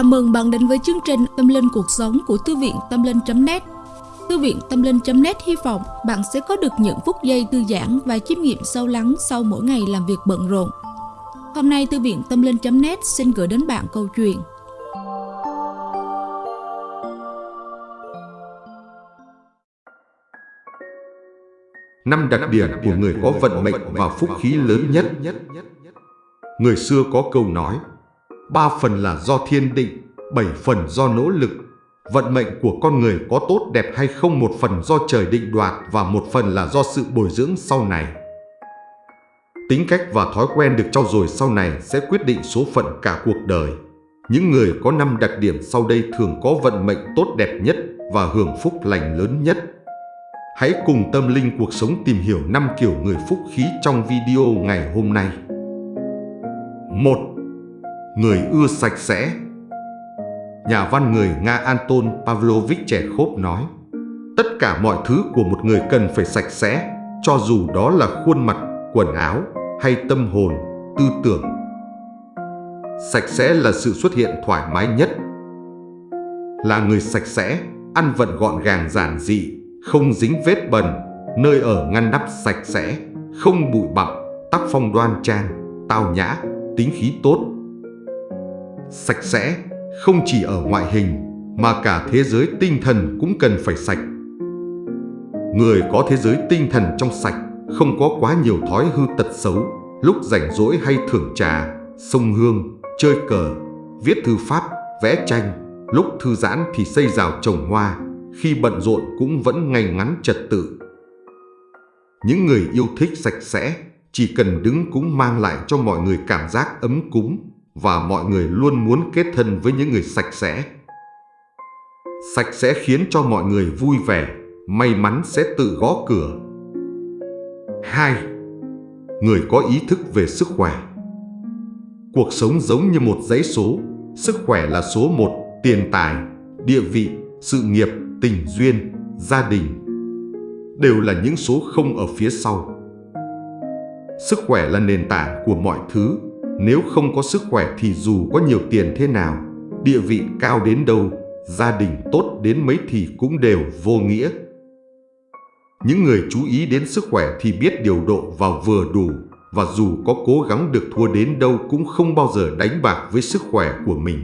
Chào mừng bạn đến với chương trình Tâm Linh Cuộc Sống của Thư viện Tâm Linh.net Thư viện Tâm Linh.net hy vọng bạn sẽ có được những phút giây thư giãn và chiêm nghiệm sâu lắng sau mỗi ngày làm việc bận rộn. Hôm nay, Thư viện Tâm Linh.net xin gửi đến bạn câu chuyện. Năm đặc điểm của người có vận mệnh và phúc khí lớn nhất. Người xưa có câu nói ba phần là do thiên định, bảy phần do nỗ lực. Vận mệnh của con người có tốt đẹp hay không một phần do trời định đoạt và một phần là do sự bồi dưỡng sau này. Tính cách và thói quen được trau dồi sau này sẽ quyết định số phận cả cuộc đời. Những người có năm đặc điểm sau đây thường có vận mệnh tốt đẹp nhất và hưởng phúc lành lớn nhất. Hãy cùng tâm linh cuộc sống tìm hiểu năm kiểu người phúc khí trong video ngày hôm nay. 1 người ưa sạch sẽ. Nhà văn người Nga Anton Pavlovich Chekhov nói, tất cả mọi thứ của một người cần phải sạch sẽ, cho dù đó là khuôn mặt, quần áo hay tâm hồn, tư tưởng. Sạch sẽ là sự xuất hiện thoải mái nhất. Là người sạch sẽ, ăn vận gọn gàng giản dị, không dính vết bẩn, nơi ở ngăn nắp sạch sẽ, không bụi bặm, tác phong đoan trang, tao nhã, tính khí tốt, sạch sẽ không chỉ ở ngoại hình mà cả thế giới tinh thần cũng cần phải sạch. Người có thế giới tinh thần trong sạch không có quá nhiều thói hư tật xấu, lúc rảnh rỗi hay thưởng trà, sông hương, chơi cờ, viết thư pháp, vẽ tranh, lúc thư giãn thì xây rào trồng hoa, khi bận rộn cũng vẫn ngay ngắn trật tự. Những người yêu thích sạch sẽ chỉ cần đứng cũng mang lại cho mọi người cảm giác ấm cúng, và mọi người luôn muốn kết thân với những người sạch sẽ. Sạch sẽ khiến cho mọi người vui vẻ, may mắn sẽ tự gõ cửa. 2. Người có ý thức về sức khỏe Cuộc sống giống như một dãy số, sức khỏe là số 1, tiền tài, địa vị, sự nghiệp, tình duyên, gia đình. Đều là những số không ở phía sau. Sức khỏe là nền tảng của mọi thứ nếu không có sức khỏe thì dù có nhiều tiền thế nào, địa vị cao đến đâu, gia đình tốt đến mấy thì cũng đều vô nghĩa. Những người chú ý đến sức khỏe thì biết điều độ vào vừa đủ và dù có cố gắng được thua đến đâu cũng không bao giờ đánh bạc với sức khỏe của mình.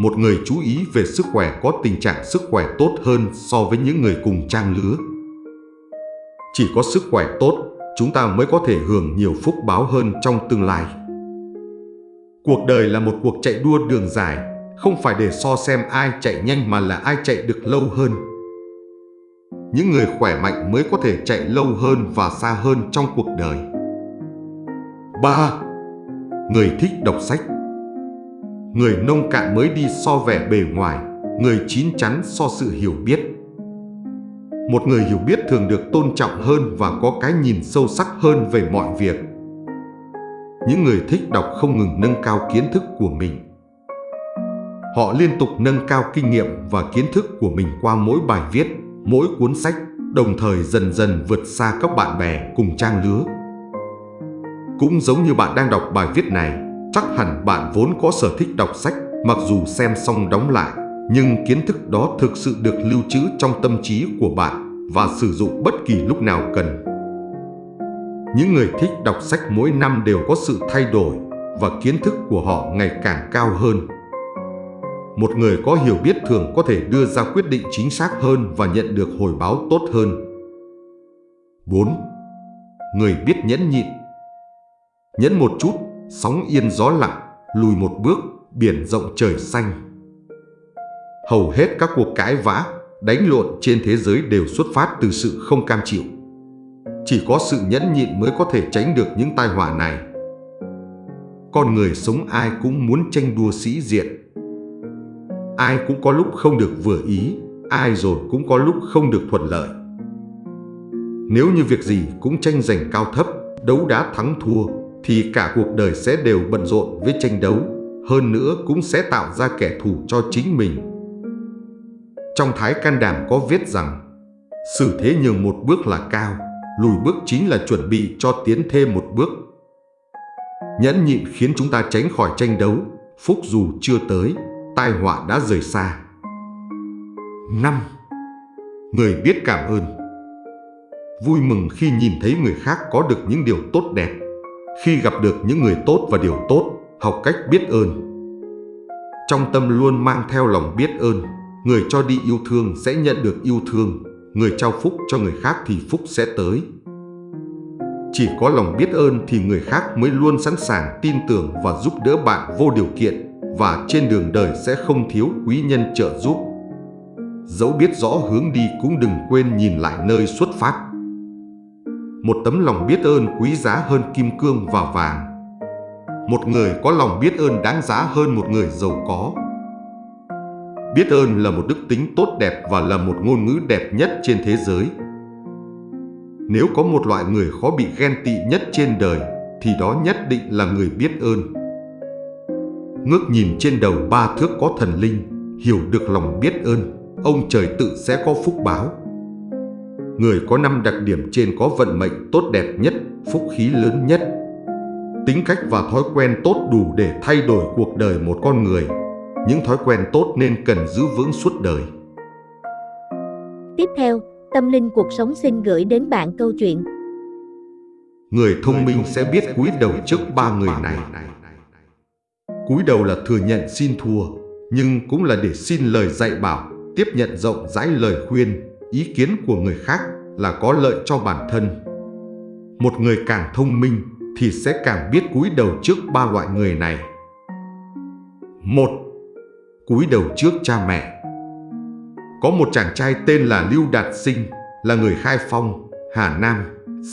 Một người chú ý về sức khỏe có tình trạng sức khỏe tốt hơn so với những người cùng trang lứa. Chỉ có sức khỏe tốt chúng ta mới có thể hưởng nhiều phúc báo hơn trong tương lai. Cuộc đời là một cuộc chạy đua đường dài, không phải để so xem ai chạy nhanh mà là ai chạy được lâu hơn. Những người khỏe mạnh mới có thể chạy lâu hơn và xa hơn trong cuộc đời. 3. Người thích đọc sách Người nông cạn mới đi so vẻ bề ngoài, người chín chắn so sự hiểu biết. Một người hiểu biết thường được tôn trọng hơn và có cái nhìn sâu sắc hơn về mọi việc. Những người thích đọc không ngừng nâng cao kiến thức của mình. Họ liên tục nâng cao kinh nghiệm và kiến thức của mình qua mỗi bài viết, mỗi cuốn sách, đồng thời dần dần vượt xa các bạn bè cùng trang lứa. Cũng giống như bạn đang đọc bài viết này, chắc hẳn bạn vốn có sở thích đọc sách mặc dù xem xong đóng lại nhưng kiến thức đó thực sự được lưu trữ trong tâm trí của bạn và sử dụng bất kỳ lúc nào cần. Những người thích đọc sách mỗi năm đều có sự thay đổi và kiến thức của họ ngày càng cao hơn. Một người có hiểu biết thường có thể đưa ra quyết định chính xác hơn và nhận được hồi báo tốt hơn. 4. Người biết nhẫn nhịn Nhẫn một chút, sóng yên gió lặng, lùi một bước, biển rộng trời xanh hầu hết các cuộc cãi vã, đánh lộn trên thế giới đều xuất phát từ sự không cam chịu. Chỉ có sự nhẫn nhịn mới có thể tránh được những tai họa này. Con người sống ai cũng muốn tranh đua sĩ diện. Ai cũng có lúc không được vừa ý, ai rồi cũng có lúc không được thuận lợi. Nếu như việc gì cũng tranh giành cao thấp, đấu đá thắng thua, thì cả cuộc đời sẽ đều bận rộn với tranh đấu, hơn nữa cũng sẽ tạo ra kẻ thù cho chính mình trong thái can đảm có viết rằng Xử thế nhường một bước là cao, lùi bước chính là chuẩn bị cho tiến thêm một bước. Nhẫn nhịn khiến chúng ta tránh khỏi tranh đấu phúc dù chưa tới, tai họa đã rời xa. 5. Người biết cảm ơn Vui mừng khi nhìn thấy người khác có được những điều tốt đẹp. Khi gặp được những người tốt và điều tốt, học cách biết ơn. Trong tâm luôn mang theo lòng biết ơn, người cho đi yêu thương sẽ nhận được yêu thương, người trao phúc cho người khác thì phúc sẽ tới. Chỉ có lòng biết ơn thì người khác mới luôn sẵn sàng tin tưởng và giúp đỡ bạn vô điều kiện và trên đường đời sẽ không thiếu quý nhân trợ giúp. Dẫu biết rõ hướng đi cũng đừng quên nhìn lại nơi xuất phát. Một tấm lòng biết ơn quý giá hơn kim cương và vàng. Một người có lòng biết ơn đáng giá hơn một người giàu có. Biết ơn là một đức tính tốt đẹp và là một ngôn ngữ đẹp nhất trên thế giới. Nếu có một loại người khó bị ghen tị nhất trên đời, thì đó nhất định là người biết ơn. Ngước nhìn trên đầu ba thước có thần linh, hiểu được lòng biết ơn, ông trời tự sẽ có phúc báo. Người có năm đặc điểm trên có vận mệnh tốt đẹp nhất, phúc khí lớn nhất. Tính cách và thói quen tốt đủ để thay đổi cuộc đời một con người. Những thói quen tốt nên cần giữ vững suốt đời. Tiếp theo, Tâm Linh Cuộc Sống xin gửi đến bạn câu chuyện. Người thông minh sẽ biết cúi đầu trước ba người này. Cúi đầu là thừa nhận xin thua, nhưng cũng là để xin lời dạy bảo, tiếp nhận rộng rãi lời khuyên, ý kiến của người khác là có lợi cho bản thân. Một người càng thông minh thì sẽ càng biết cúi đầu trước ba loại người này. Một, cúi đầu trước cha mẹ. Có một chàng trai tên là Lưu Đạt Sinh, là người Khai Phong, Hà Nam,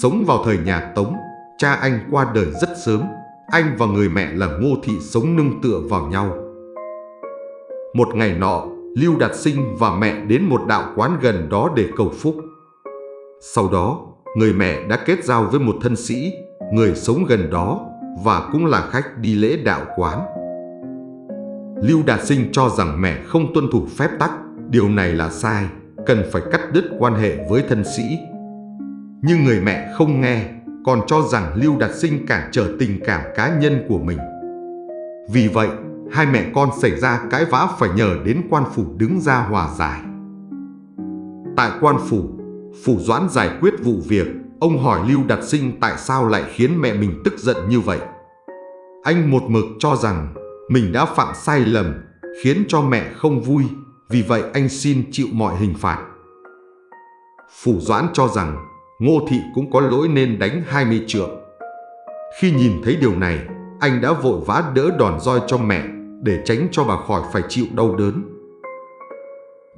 sống vào thời nhà Tống. Cha anh qua đời rất sớm, anh và người mẹ là Ngô Thị sống nương tựa vào nhau. Một ngày nọ, Lưu Đạt Sinh và mẹ đến một đạo quán gần đó để cầu phúc. Sau đó, người mẹ đã kết giao với một thân sĩ, người sống gần đó và cũng là khách đi lễ đạo quán. Lưu Đạt Sinh cho rằng mẹ không tuân thủ phép tắc, điều này là sai, cần phải cắt đứt quan hệ với thân sĩ. Nhưng người mẹ không nghe, còn cho rằng Lưu Đạt Sinh cản trở tình cảm cá nhân của mình. Vì vậy, hai mẹ con xảy ra cãi vã phải nhờ đến quan phủ đứng ra hòa giải. Tại quan phủ, phủ doãn giải quyết vụ việc, ông hỏi Lưu Đạt Sinh tại sao lại khiến mẹ mình tức giận như vậy. Anh một mực cho rằng mình đã phạm sai lầm, khiến cho mẹ không vui, vì vậy anh xin chịu mọi hình phạt. Phủ doãn cho rằng Ngô Thị cũng có lỗi nên đánh 20 trượng. Khi nhìn thấy điều này, anh đã vội vã đỡ đòn roi cho mẹ để tránh cho bà khỏi phải chịu đau đớn.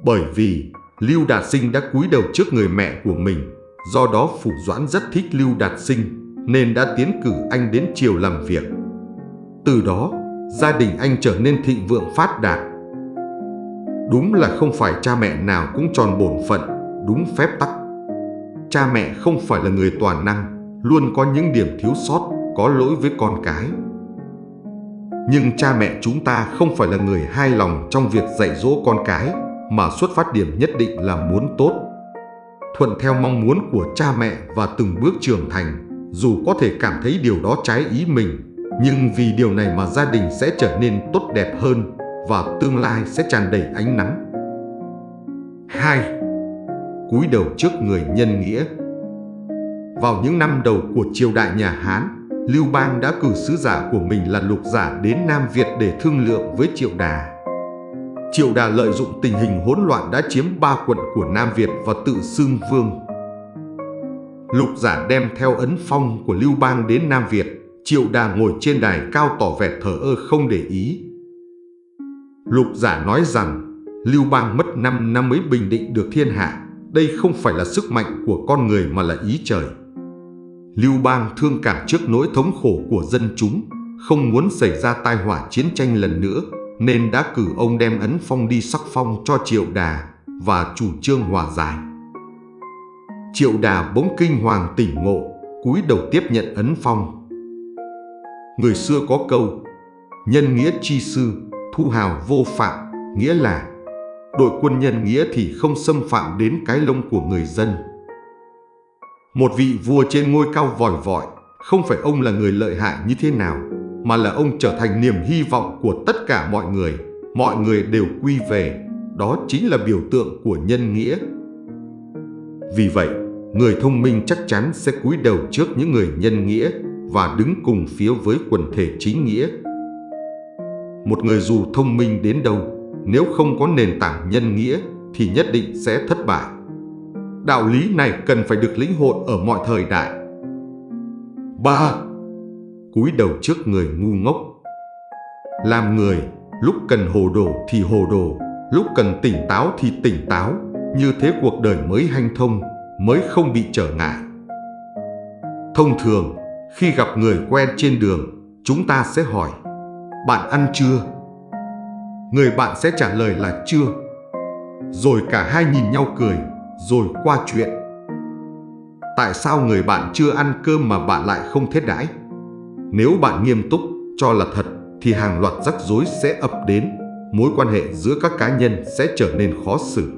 Bởi vì Lưu Đạt Sinh đã cúi đầu trước người mẹ của mình, do đó Phủ Doãn rất thích Lưu Đạt Sinh nên đã tiến cử anh đến triều làm việc. Từ đó, gia đình anh trở nên thịnh vượng phát đạt. Đúng là không phải cha mẹ nào cũng tròn bổn phận, đúng phép tắc. Cha mẹ không phải là người toàn năng, luôn có những điểm thiếu sót, có lỗi với con cái. Nhưng cha mẹ chúng ta không phải là người hai lòng trong việc dạy dỗ con cái, mà xuất phát điểm nhất định là muốn tốt. Thuận theo mong muốn của cha mẹ và từng bước trưởng thành, dù có thể cảm thấy điều đó trái ý mình, nhưng vì điều này mà gia đình sẽ trở nên tốt đẹp hơn và tương lai sẽ tràn đầy ánh nắng. 2. Cúi đầu trước người nhân nghĩa Vào những năm đầu của triều đại nhà Hán, Lưu Bang đã cử sứ giả của mình là lục giả đến Nam Việt để thương lượng với Triệu Đà. Triệu Đà lợi dụng tình hình hỗn loạn đã chiếm ba quận của Nam Việt và tự xưng vương. Lục giả đem theo ấn phong của Lưu Bang đến Nam Việt, Triệu Đà ngồi trên đài cao tỏ vẻ thờ ơ không để ý. Lục giả nói rằng Lưu Bang mất 5 năm mới bình định được thiên hạ, đây không phải là sức mạnh của con người mà là ý trời. Lưu Bang thương cảm trước nỗi thống khổ của dân chúng, không muốn xảy ra tai họa chiến tranh lần nữa, nên đã cử ông đem ấn phong đi sắc phong cho Triệu Đà và chủ trương hòa giải. Triệu Đà bỗng kinh hoàng tỉnh ngộ, cúi đầu tiếp nhận ấn phong. Người xưa có câu, nhân nghĩa chi sư, thu hào vô phạm, nghĩa là đội quân nhân nghĩa thì không xâm phạm đến cái lông của người dân. Một vị vua trên ngôi cao vòi vọi, không phải ông là người lợi hại như thế nào, mà là ông trở thành niềm hy vọng của tất cả mọi người. Mọi người đều quy về, đó chính là biểu tượng của nhân nghĩa. Vì vậy, người thông minh chắc chắn sẽ cúi đầu trước những người nhân nghĩa và đứng cùng phía với quần thể chính nghĩa. Một người dù thông minh đến đâu, nếu không có nền tảng nhân nghĩa thì nhất định sẽ thất bại. Đạo lý này cần phải được lĩnh hội ở mọi thời đại. 3. Cúi đầu trước người ngu ngốc Làm người, lúc cần hồ đồ thì hồ đồ, lúc cần tỉnh táo thì tỉnh táo, như thế cuộc đời mới hanh thông, mới không bị trở ngại. Thông thường, khi gặp người quen trên đường, chúng ta sẽ hỏi Bạn ăn chưa? Người bạn sẽ trả lời là chưa. Rồi cả hai nhìn nhau cười, rồi qua chuyện. Tại sao người bạn chưa ăn cơm mà bạn lại không thiết đãi? Nếu bạn nghiêm túc, cho là thật, thì hàng loạt rắc rối sẽ ập đến, mối quan hệ giữa các cá nhân sẽ trở nên khó xử.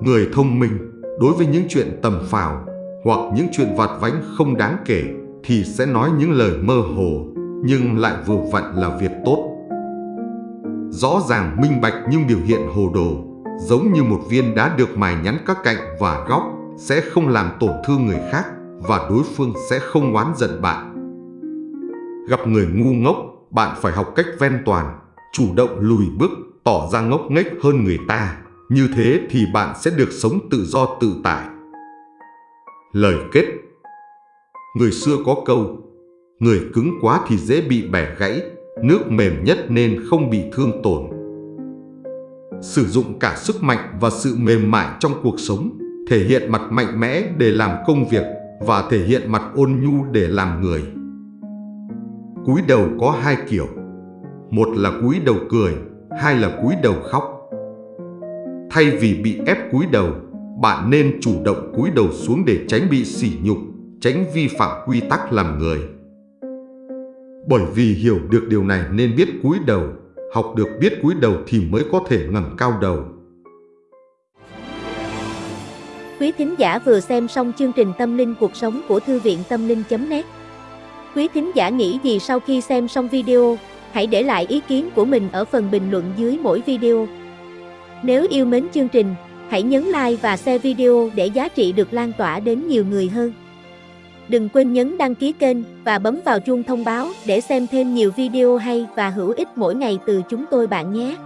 Người thông minh, đối với những chuyện tầm phào hoặc những chuyện vặt vãnh không đáng kể thì sẽ nói những lời mơ hồ nhưng lại vừa vặn là việc tốt. Rõ ràng minh bạch nhưng biểu hiện hồ đồ, giống như một viên đá được mài nhắn các cạnh và góc sẽ không làm tổn thương người khác và đối phương sẽ không oán giận bạn. Gặp người ngu ngốc, bạn phải học cách ven toàn, chủ động lùi bước, tỏ ra ngốc nghếch hơn người ta. Như thế thì bạn sẽ được sống tự do tự tại. Lời kết. Người xưa có câu, Người cứng quá thì dễ bị bẻ gãy, Nước mềm nhất nên không bị thương tổn. Sử dụng cả sức mạnh và sự mềm mại trong cuộc sống, Thể hiện mặt mạnh mẽ để làm công việc Và thể hiện mặt ôn nhu để làm người. Cúi đầu có hai kiểu, Một là cúi đầu cười, Hai là cúi đầu khóc. Thay vì bị ép cúi đầu bạn nên chủ động cúi đầu xuống để tránh bị sỉ nhục, tránh vi phạm quy tắc làm người. Bởi vì hiểu được điều này nên biết cúi đầu, học được biết cúi đầu thì mới có thể ngẩng cao đầu. Quý thính giả vừa xem xong chương trình Tâm linh cuộc sống của Thư viện Tâm linh.net Quý thính giả nghĩ gì sau khi xem xong video, hãy để lại ý kiến của mình ở phần bình luận dưới mỗi video. Nếu yêu mến chương trình, Hãy nhấn like và share video để giá trị được lan tỏa đến nhiều người hơn. Đừng quên nhấn đăng ký kênh và bấm vào chuông thông báo để xem thêm nhiều video hay và hữu ích mỗi ngày từ chúng tôi bạn nhé.